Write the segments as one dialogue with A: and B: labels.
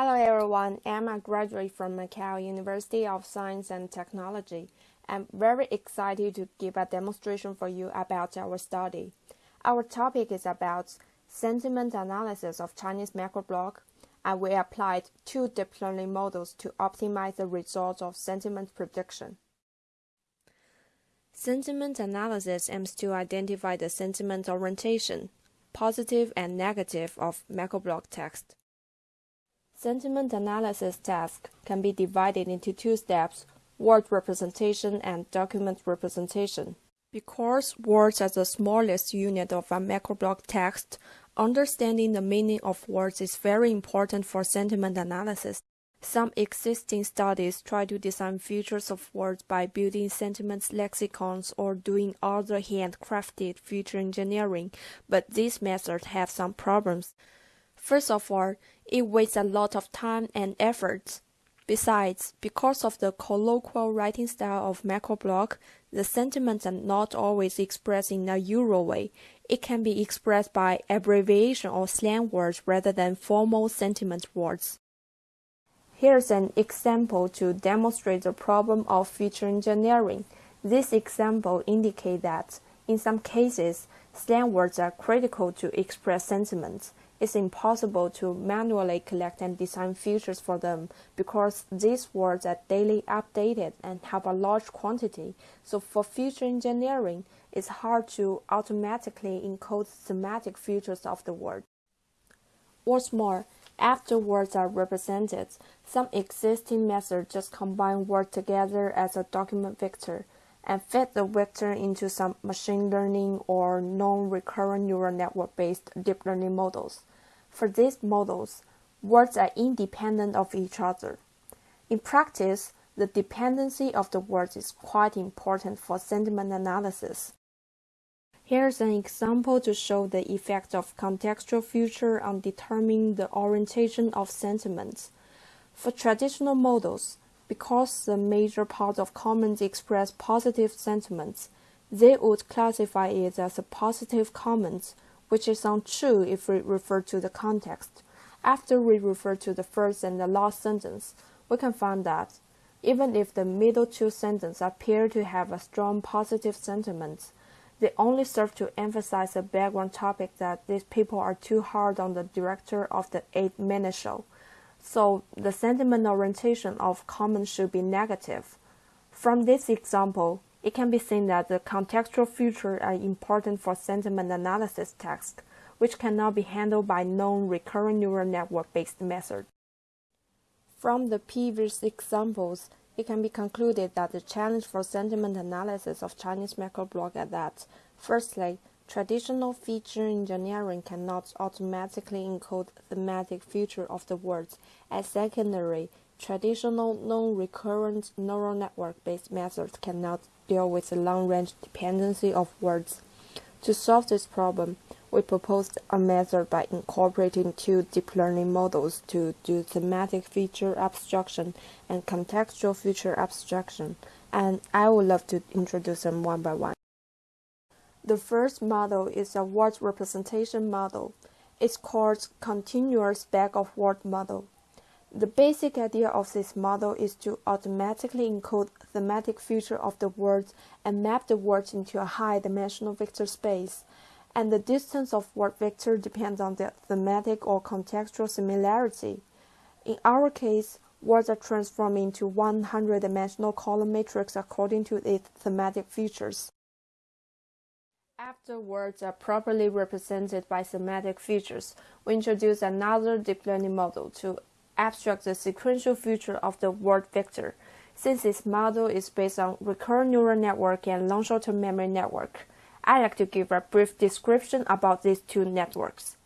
A: Hello everyone, I'm a graduate from Macau University of Science and Technology. I'm very excited to give a demonstration for you about our study. Our topic is about sentiment analysis of Chinese microblog, and we applied two deep learning models to optimize the results of sentiment prediction. Sentiment analysis aims to identify the sentiment orientation, positive and negative of microblog text. Sentiment analysis task can be divided into two steps, word representation and document representation. Because words are the smallest unit of a microblog text, understanding the meaning of words is very important for sentiment analysis. Some existing studies try to design features of words by building sentiment lexicons or doing other handcrafted feature engineering, but these methods have some problems. First of all, it wastes a lot of time and effort. Besides, because of the colloquial writing style of microblog, the sentiments are not always expressed in a usual way. It can be expressed by abbreviation or slang words rather than formal sentiment words. Here's an example to demonstrate the problem of feature engineering. This example indicates that, in some cases, slang words are critical to express sentiments it's impossible to manually collect and design features for them because these words are daily updated and have a large quantity. So for feature engineering, it's hard to automatically encode thematic features of the word. What's more, after words are represented, some existing methods just combine words together as a document vector and fit the vector into some machine learning or non-recurrent neural network-based deep learning models. For these models, words are independent of each other. In practice, the dependency of the words is quite important for sentiment analysis. Here's an example to show the effect of contextual feature on determining the orientation of sentiments. For traditional models, because the major part of comments express positive sentiments, they would classify it as a positive comment which is untrue if we refer to the context. After we refer to the first and the last sentence, we can find that even if the middle two sentences appear to have a strong positive sentiment, they only serve to emphasize the background topic that these people are too hard on the director of the eight minute show. So the sentiment orientation of comment should be negative. From this example, it can be seen that the contextual features are important for sentiment analysis tasks, which cannot be handled by non-recurrent neural network-based methods. From the previous examples, it can be concluded that the challenge for sentiment analysis of Chinese microblog is that, firstly, traditional feature engineering cannot automatically encode thematic feature of the words, as secondary traditional non-recurrent neural network-based methods cannot deal with the long-range dependency of words. To solve this problem, we proposed a method by incorporating two deep learning models to do thematic feature abstraction and contextual feature abstraction, and I would love to introduce them one by one. The first model is a word representation model. It's called continuous bag of word model. The basic idea of this model is to automatically encode thematic feature of the words and map the words into a high-dimensional vector space. And the distance of word vector depends on the thematic or contextual similarity. In our case, words are transformed into 100-dimensional column matrix according to its thematic features. After words are properly represented by semantic features, we introduce another deep learning model to abstract the sequential feature of the word vector, since this model is based on recurrent neural network and long short-term memory network. I'd like to give a brief description about these two networks.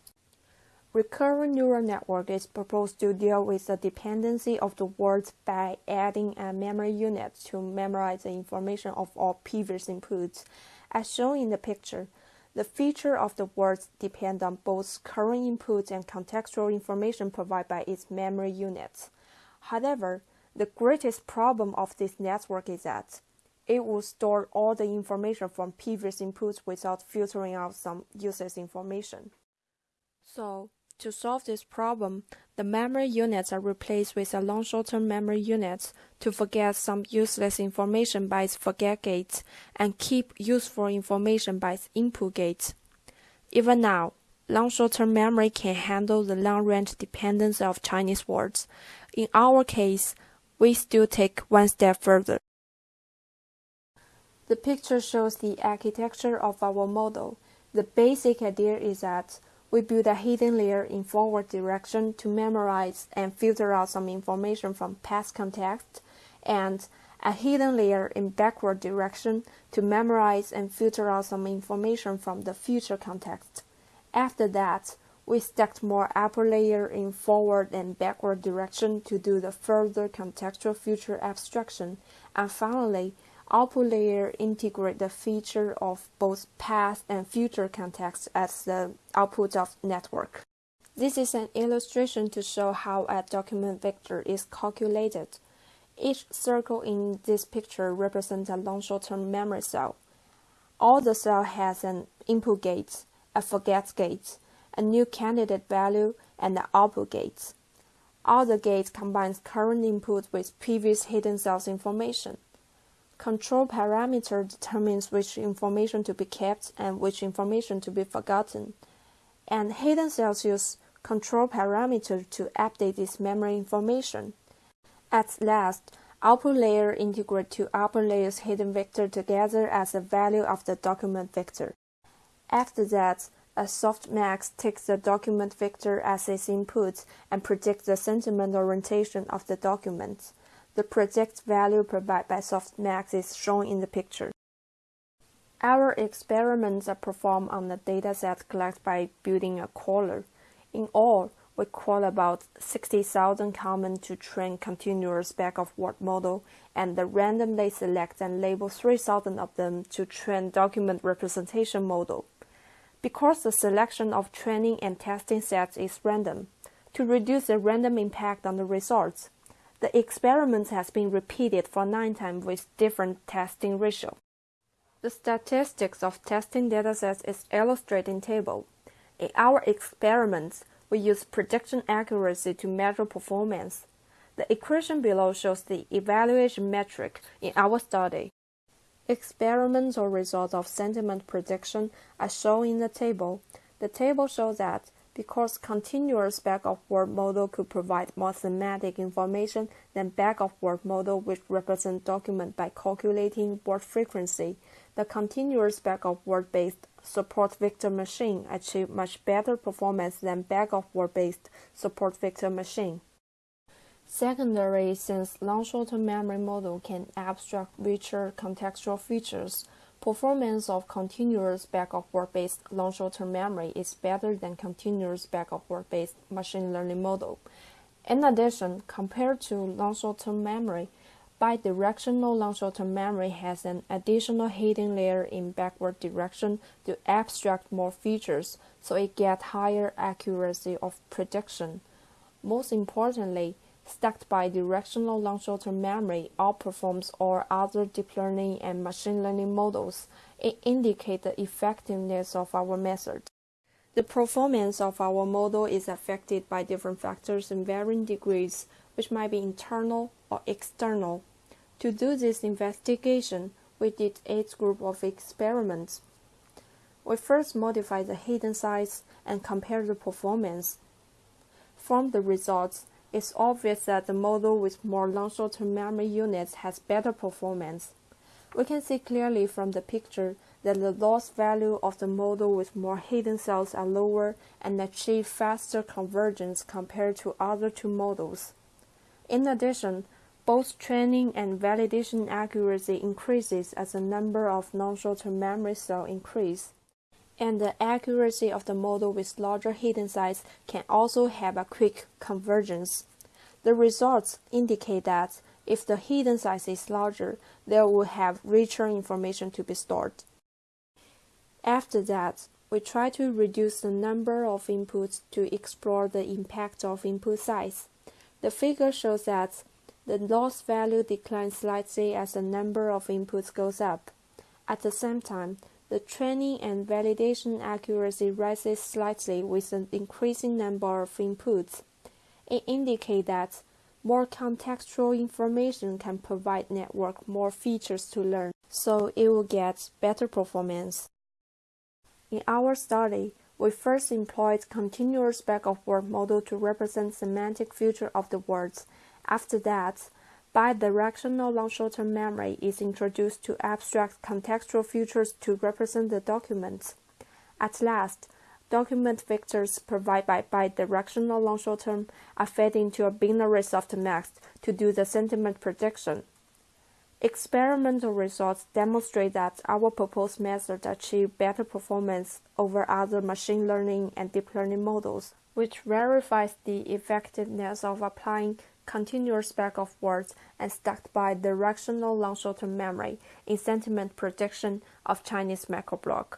A: Recurrent neural network is proposed to deal with the dependency of the words by adding a memory unit to memorize the information of all previous inputs. As shown in the picture, the feature of the words depend on both current inputs and contextual information provided by its memory units. However, the greatest problem of this network is that it will store all the information from previous inputs without filtering out some user's information. So, to solve this problem, The memory units are replaced with a long short-term memory units to forget some useless information by its forget gate and keep useful information by its input gate. Even now, long short-term memory can handle the long-range dependence of Chinese words. In our case, we still take one step further. The picture shows the architecture of our model. The basic idea is that we build a hidden layer in forward direction to memorize and filter out some information from past context, and a hidden layer in backward direction to memorize and filter out some information from the future context. After that, we stacked more upper layer in forward and backward direction to do the further contextual feature abstraction, and finally, output layer integrate the feature of both past and future context as the output of network. This is an illustration to show how a document vector is calculated. Each circle in this picture represents a long short-term memory cell. All the cell has an input gate, a forget gate, a new candidate value, and an output gate. All the gates combines current input with previous hidden cells information. Control parameter determines which information to be kept and which information to be forgotten. And hidden cells use control parameter to update this memory information. At last, output layer integrate two upper layers hidden vector together as the value of the document vector. After that, a softmax takes the document vector as its input and predicts the sentiment orientation of the document. The project value provided by softmax is shown in the picture. Our experiments are performed on the dataset collected by building a crawler. In all, we crawl about 60,000 comments to train continuous bag-of-word model and randomly select and label 3,000 of them to train document representation model. Because the selection of training and testing sets is random, to reduce the random impact on the results, the experiment has been repeated for nine times with different testing ratio. The statistics of testing datasets is illustrated in table. In our experiments, we use prediction accuracy to measure performance. The equation below shows the evaluation metric in our study. Experimental results of sentiment prediction are shown in the table. The table shows that because continuous bag-of-word model could provide more semantic information than bag-of-word model which represent document by calculating word frequency, the continuous bag-of-word based support vector machine achieved much better performance than bag-of-word based support vector machine. Secondary, since long short-term memory model can abstract richer contextual features, Performance of continuous bag-of-word-based long short-term memory is better than continuous bag-of-word-based machine learning model. In addition, compared to long short-term memory, bidirectional long short-term memory has an additional hidden layer in backward direction to abstract more features, so it gets higher accuracy of prediction. Most importantly, stacked bidirectional long short-term memory outperforms all other deep learning and machine learning models. It indicates the effectiveness of our method. The performance of our model is affected by different factors in varying degrees, which might be internal or external. To do this investigation, we did eight group of experiments. We first modified the hidden size and compared the performance. From the results, it's obvious that the model with more long short-term memory units has better performance. We can see clearly from the picture that the loss value of the model with more hidden cells are lower and achieve faster convergence compared to other two models. In addition, both training and validation accuracy increases as the number of long short-term memory cells increase and the accuracy of the model with larger hidden size can also have a quick convergence. The results indicate that if the hidden size is larger, there will have richer information to be stored. After that, we try to reduce the number of inputs to explore the impact of input size. The figure shows that the loss value declines slightly as the number of inputs goes up. At the same time, the training and validation accuracy rises slightly with an increasing number of inputs. It indicates that more contextual information can provide network more features to learn, so it will get better performance. In our study, we first employed continuous bag-of-word model to represent semantic feature of the words. After that, bidirectional long short-term memory is introduced to abstract contextual features to represent the documents. At last, document vectors provided by bidirectional long short-term are fed into a binary softmax to do the sentiment prediction. Experimental results demonstrate that our proposed method achieve better performance over other machine learning and deep learning models, which verifies the effectiveness of applying continuous bag of words and stacked bidirectional long short-term memory in sentiment prediction of Chinese microblog.